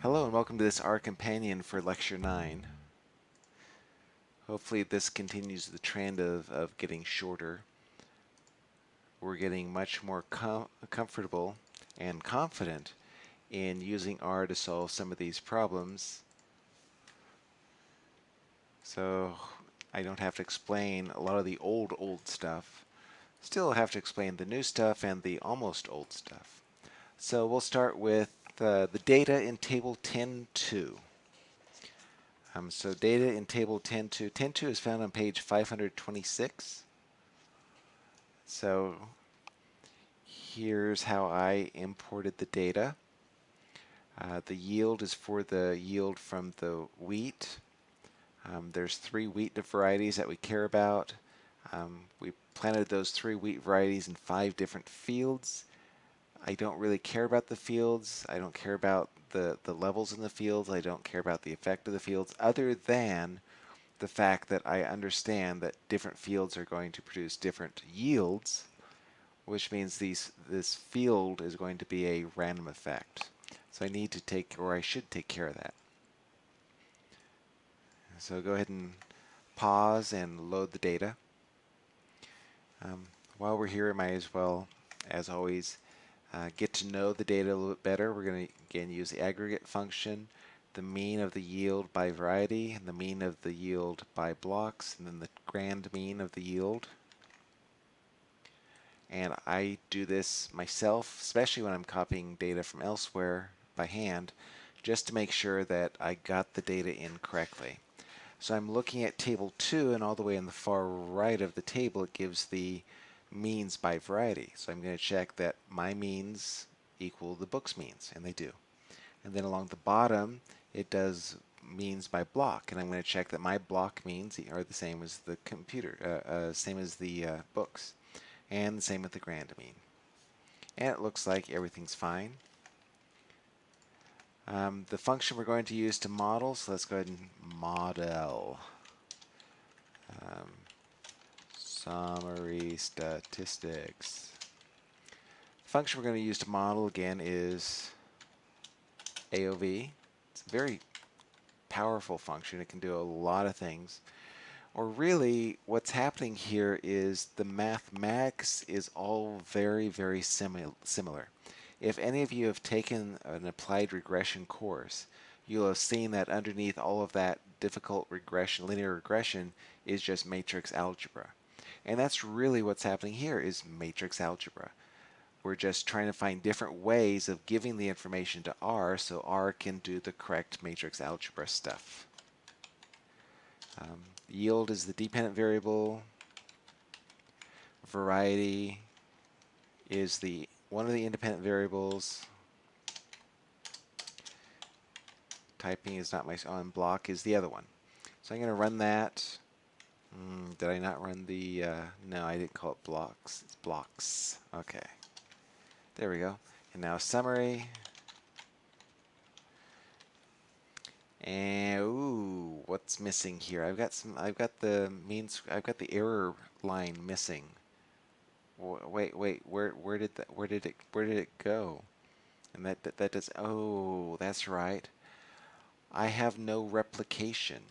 Hello and welcome to this R Companion for Lecture 9. Hopefully this continues the trend of, of getting shorter. We're getting much more com comfortable and confident in using R to solve some of these problems. So I don't have to explain a lot of the old, old stuff. Still have to explain the new stuff and the almost old stuff. So we'll start with uh, the data in table 10.2. Um, so data in table 10.2. 10.2 is found on page 526. So here's how I imported the data. Uh, the yield is for the yield from the wheat. Um, there's three wheat varieties that we care about. Um, we planted those three wheat varieties in five different fields. I don't really care about the fields. I don't care about the, the levels in the fields. I don't care about the effect of the fields other than the fact that I understand that different fields are going to produce different yields, which means these this field is going to be a random effect. So I need to take, or I should take care of that. So go ahead and pause and load the data. Um, while we're here, I might as well, as always, uh, get to know the data a little bit better. We're going to again use the aggregate function, the mean of the yield by variety, and the mean of the yield by blocks, and then the grand mean of the yield. And I do this myself, especially when I'm copying data from elsewhere by hand, just to make sure that I got the data in correctly. So I'm looking at table 2, and all the way in the far right of the table, it gives the means by variety. So I'm going to check that my means equal the book's means, and they do. And then along the bottom, it does means by block, and I'm going to check that my block means are the same as the computer, uh, uh, same as the uh, books, and the same with the grand mean. And it looks like everything's fine. Um, the function we're going to use to model, so let's go ahead and model. Um, Summary statistics. The function we're going to use to model again is AOV. It's a very powerful function. It can do a lot of things. Or really, what's happening here is the mathematics is all very, very simi similar. If any of you have taken an applied regression course, you'll have seen that underneath all of that difficult regression, linear regression, is just matrix algebra. And that's really what's happening here is matrix algebra. We're just trying to find different ways of giving the information to R so R can do the correct matrix algebra stuff. Um, yield is the dependent variable. Variety is the one of the independent variables. Typing is not my on block is the other one. So I'm going to run that. Mm, did I not run the, uh, no, I didn't call it blocks. It's blocks. Okay. There we go. And now summary. And, ooh, what's missing here? I've got some, I've got the means, I've got the error line missing. Wait, wait, where, where did that, where did it, where did it go? And that, that, that does, oh, that's right. I have no replication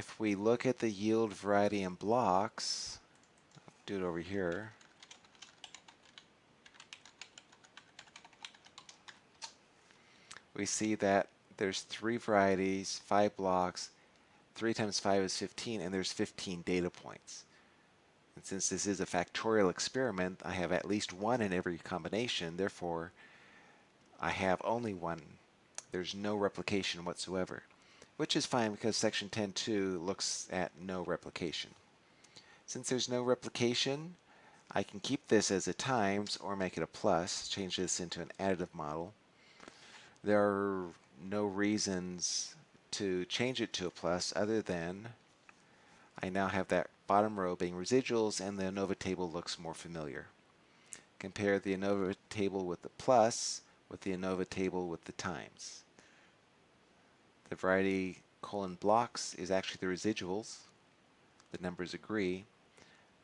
if we look at the yield variety and blocks, do it over here. We see that there's three varieties, five blocks, 3 times 5 is 15, and there's 15 data points. And since this is a factorial experiment, I have at least one in every combination, therefore I have only one. There's no replication whatsoever which is fine because section 10.2 looks at no replication. Since there's no replication, I can keep this as a times or make it a plus, change this into an additive model. There are no reasons to change it to a plus other than I now have that bottom row being residuals and the ANOVA table looks more familiar. Compare the ANOVA table with the plus with the ANOVA table with the times. The variety colon blocks is actually the residuals. The numbers agree,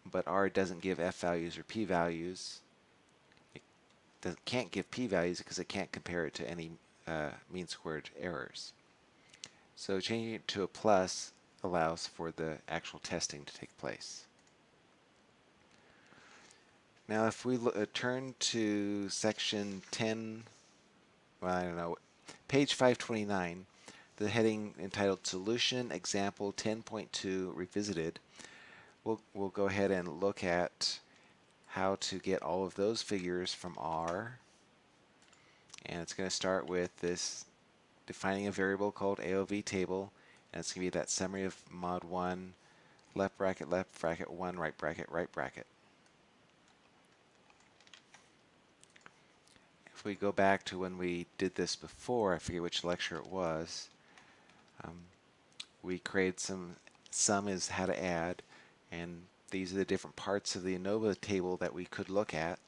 but R doesn't give F values or P values. It can't give P values because it can't compare it to any uh, mean squared errors. So changing it to a plus allows for the actual testing to take place. Now if we uh, turn to section 10, well I don't know, page 529, the heading entitled Solution Example 10.2 Revisited, we'll, we'll go ahead and look at how to get all of those figures from R. And it's going to start with this defining a variable called AOV table. And it's going to be that summary of mod 1, left bracket, left bracket 1, right bracket, right bracket. If we go back to when we did this before, I forget which lecture it was, um, we created some, sum is how to add, and these are the different parts of the ANOVA table that we could look at.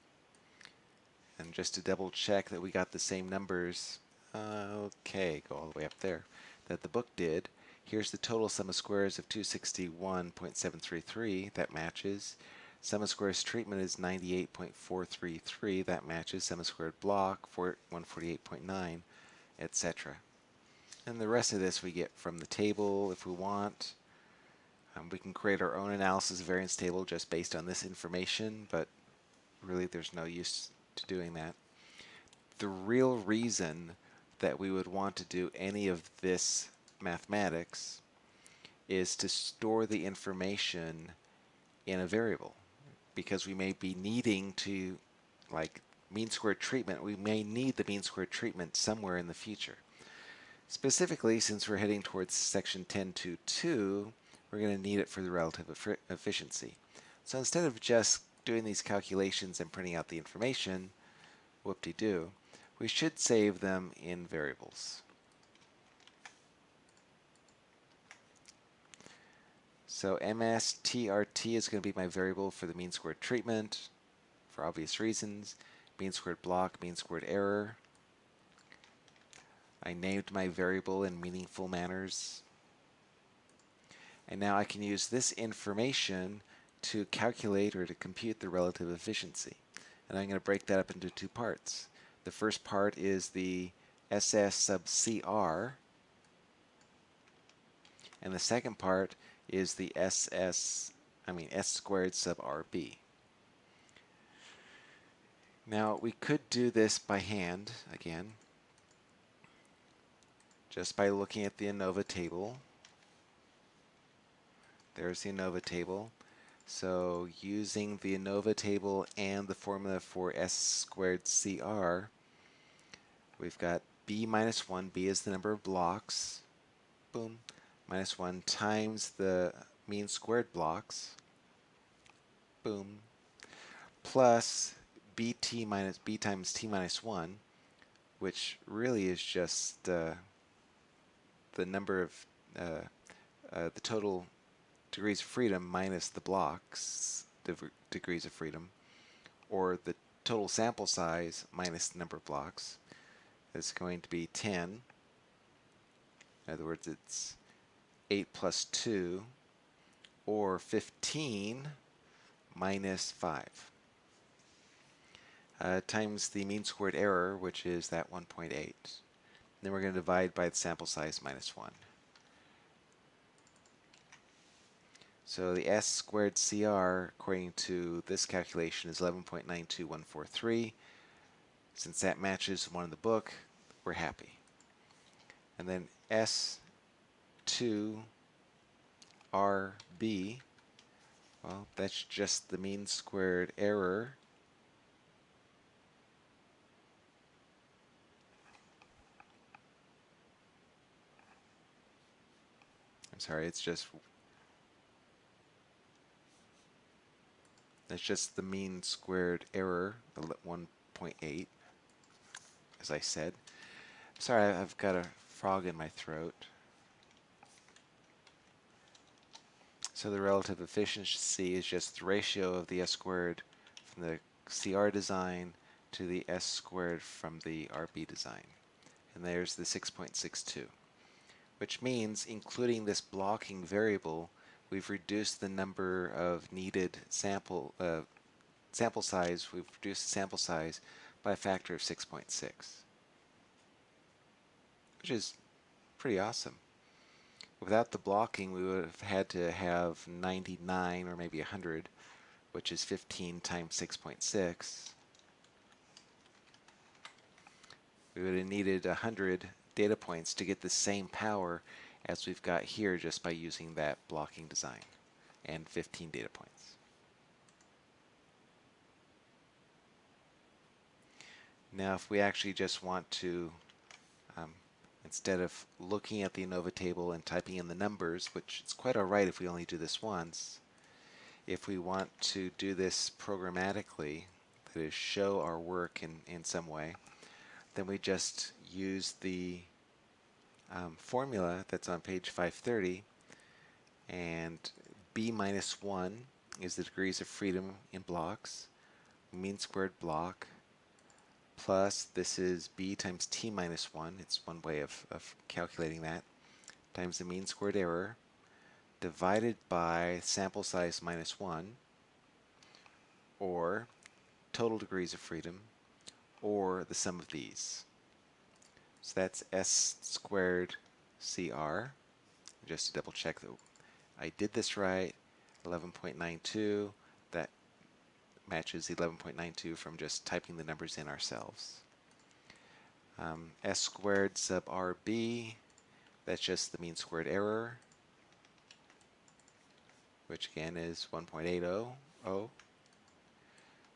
And just to double check that we got the same numbers, okay, go all the way up there, that the book did. Here's the total sum of squares of 261.733, that matches. Sum of squares treatment is 98.433, that matches. Sum of squared block, 148.9, etc. And the rest of this we get from the table if we want. Um, we can create our own analysis variance table just based on this information, but really there's no use to doing that. The real reason that we would want to do any of this mathematics is to store the information in a variable because we may be needing to like mean squared treatment we may need the mean squared treatment somewhere in the future specifically since we're heading towards section 10.2.2 we're going to need it for the relative efficiency. So instead of just doing these calculations and printing out the information, whoop-de-doo, we should save them in variables. So MSTRT is going to be my variable for the mean squared treatment for obvious reasons. Mean squared block, mean squared error. I named my variable in meaningful manners. And now I can use this information to calculate or to compute the relative efficiency. And I'm going to break that up into two parts. The first part is the SS sub CR, and the second part is the SS, I mean S squared sub RB. Now we could do this by hand again, just by looking at the ANOVA table. There's the ANOVA table. So using the ANOVA table and the formula for S squared CR, we've got B minus 1, B is the number of blocks, boom, minus 1 times the mean squared blocks, boom, plus bt minus b times t minus 1, which really is just uh, the number of uh, uh, the total degrees of freedom minus the blocks degrees of freedom, or the total sample size minus the number of blocks is going to be 10. In other words, it's 8 plus 2, or 15 minus 5, uh, times the mean squared error, which is that 1.8. Then we're going to divide by the sample size minus 1. So the S squared CR, according to this calculation, is 11.92143. Since that matches one in the book, we're happy. And then S2 RB, well, that's just the mean squared error. I'm sorry, it's just That's just the mean squared error, 1.8, as I said. Sorry, I've got a frog in my throat. So the relative efficiency is just the ratio of the S squared from the CR design to the S squared from the RB design. And there's the 6.62, which means including this blocking variable, we've reduced the number of needed sample uh, sample size. We've reduced the sample size by a factor of 6.6. which is pretty awesome. Without the blocking, we would have had to have 99 or maybe 100, which is 15 times 6.6. We would have needed 100 data points to get the same power as we've got here just by using that blocking design and 15 data points. Now if we actually just want to um, instead of looking at the ANOVA table and typing in the numbers, which is quite alright if we only do this once, if we want to do this programmatically, that is show our work in, in some way, then we just use the um, formula that's on page 530 and b minus 1 is the degrees of freedom in blocks, mean squared block, plus this is b times t minus 1, it's one way of, of calculating that, times the mean squared error, divided by sample size minus 1, or total degrees of freedom, or the sum of these. So that's s squared cr. Just to double check that I did this right, 11.92 that matches 11.92 from just typing the numbers in ourselves. Um, S squared sub RB, that's just the mean squared error, which again is 1.800,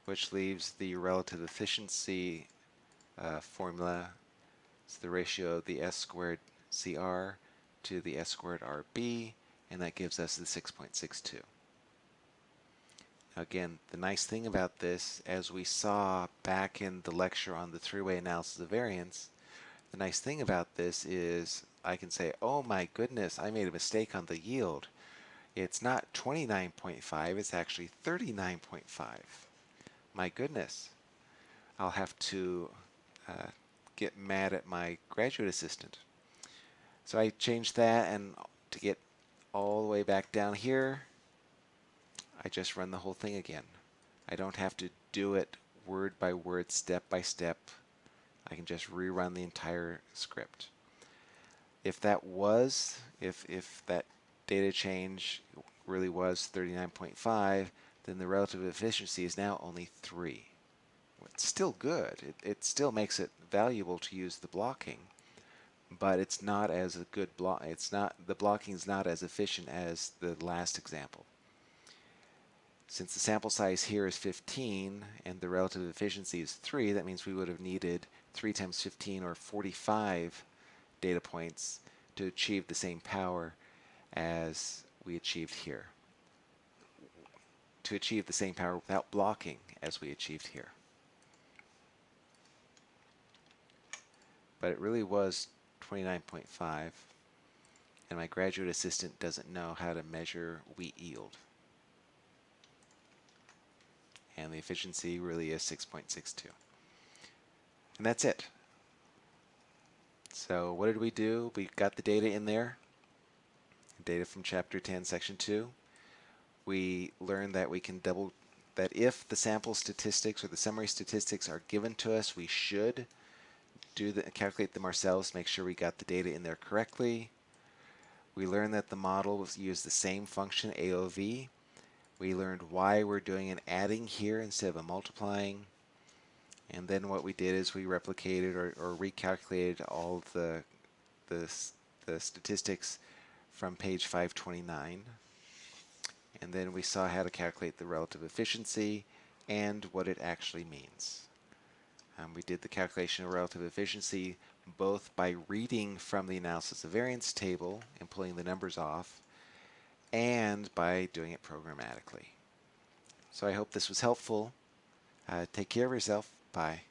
which leaves the relative efficiency uh, formula, it's the ratio of the S squared CR to the S squared RB, and that gives us the 6.62. Again, the nice thing about this, as we saw back in the lecture on the three-way analysis of variance, the nice thing about this is I can say, oh my goodness, I made a mistake on the yield. It's not 29.5, it's actually 39.5. My goodness. I'll have to uh, get mad at my graduate assistant. So I changed that and to get all the way back down here, I just run the whole thing again. I don't have to do it word by word, step by step. I can just rerun the entire script. If that was, if, if that data change really was 39.5, then the relative efficiency is now only 3. It's still good. It, it still makes it valuable to use the blocking, but it's not as a good block. It's not the blocking is not as efficient as the last example. Since the sample size here is 15 and the relative efficiency is 3, that means we would have needed 3 times 15 or 45 data points to achieve the same power as we achieved here. To achieve the same power without blocking as we achieved here. But it really was 29.5 and my graduate assistant doesn't know how to measure wheat yield and the efficiency really is 6.62. And that's it. So what did we do? We got the data in there, data from chapter 10, section 2. We learned that we can double, that if the sample statistics or the summary statistics are given to us, we should do the, calculate them ourselves, make sure we got the data in there correctly. We learned that the model was used the same function AOV we learned why we're doing an adding here instead of a multiplying. And then what we did is we replicated or, or recalculated all the, the, the statistics from page 529. And then we saw how to calculate the relative efficiency and what it actually means. Um, we did the calculation of relative efficiency both by reading from the analysis of variance table and pulling the numbers off, and by doing it programmatically. So I hope this was helpful. Uh, take care of yourself. Bye.